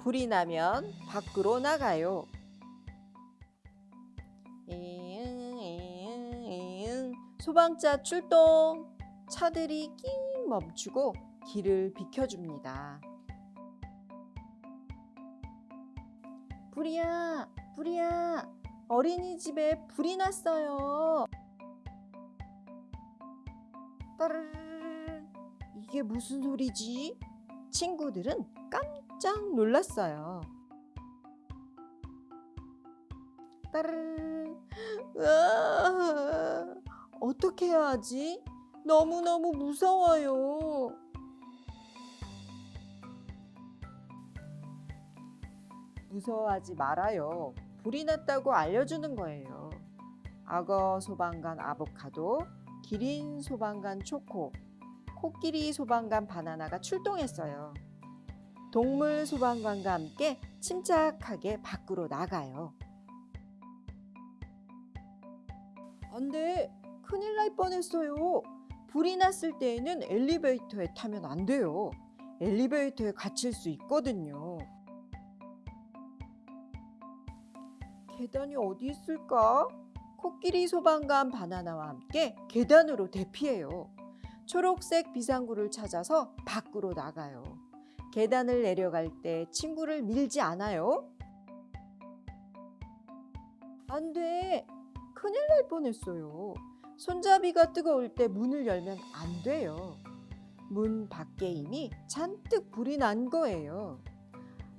불이 나면 밖으로 나가요. 이응, 이응, 이응. 소방차 출동! 차들이 낑 멈추고 길을 비켜줍니다. 불이야, 불이야, 어린이집에 불이 났어요. 따르르르 이게 무슨 소리지? 친구들은 깜짝 놀랐어요. 따르르르 으아, 어떻게 해야 하지? 너무너무 무서워요. 무서워하지 말아요. 불이 났다고 알려주는 거예요. 악어 소방관 아보카도, 기린 소방관 초코, 코끼리 소방관 바나나가 출동했어요. 동물 소방관과 함께 침착하게 밖으로 나가요. 안 돼! 큰일 날 뻔했어요. 불이 났을 때에는 엘리베이터에 타면 안 돼요. 엘리베이터에 갇힐 수 있거든요. 계단이 어디 있을까? 코끼리 소방관 바나나와 함께 계단으로 대피해요. 초록색 비상구를 찾아서 밖으로 나가요. 계단을 내려갈 때 친구를 밀지 않아요. 안 돼. 큰일 날 뻔했어요. 손잡이가 뜨거울 때 문을 열면 안 돼요. 문 밖에 이미 잔뜩 불이 난 거예요.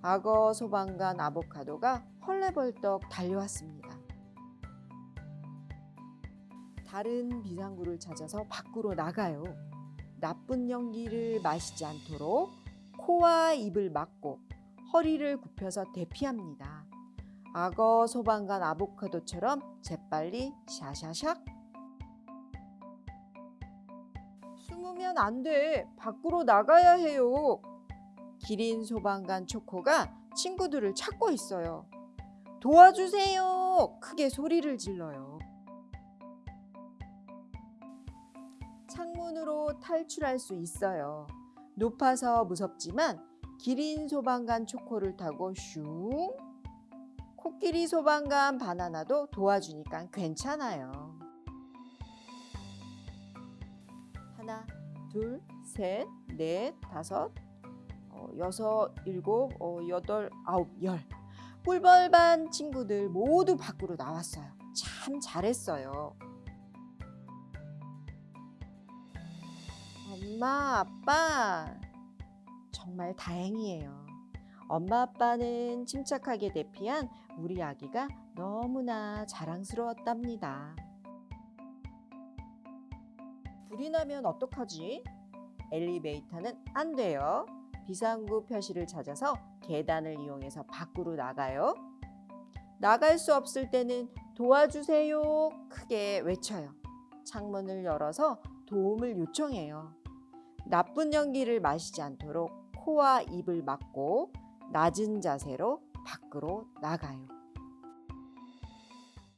악어 소방관 아보카도가 헐레벌떡 달려왔습니다. 다른 비상구를 찾아서 밖으로 나가요. 나쁜 연기를 마시지 않도록 코와 입을 막고 허리를 굽혀서 대피합니다. 악어 소방관 아보카도처럼 재빨리 샤샤샥 숨으면 안 돼. 밖으로 나가야 해요. 기린 소방관 초코가 친구들을 찾고 있어요. 도와주세요. 크게 소리를 질러요. 창문으로 탈출할 수 있어요. 높아서 무섭지만 기린 소방관 초코를 타고 슝 코끼리 소방관 바나나도 도와주니까 괜찮아요. 하나, 둘, 셋, 넷, 다섯, 어, 여섯, 일곱, 어, 여덟, 아홉, 열. 꿀벌반 친구들 모두 밖으로 나왔어요. 참 잘했어요. 엄마, 아빠, 정말 다행이에요. 엄마, 아빠는 침착하게 대피한 우리 아기가 너무나 자랑스러웠답니다. 불이 나면 어떡하지? 엘리베이터는 안 돼요. 비상구 표시를 찾아서 계단을 이용해서 밖으로 나가요. 나갈 수 없을 때는 도와주세요. 크게 외쳐요. 창문을 열어서 도움을 요청해요. 나쁜 연기를 마시지 않도록 코와 입을 막고 낮은 자세로 밖으로 나가요.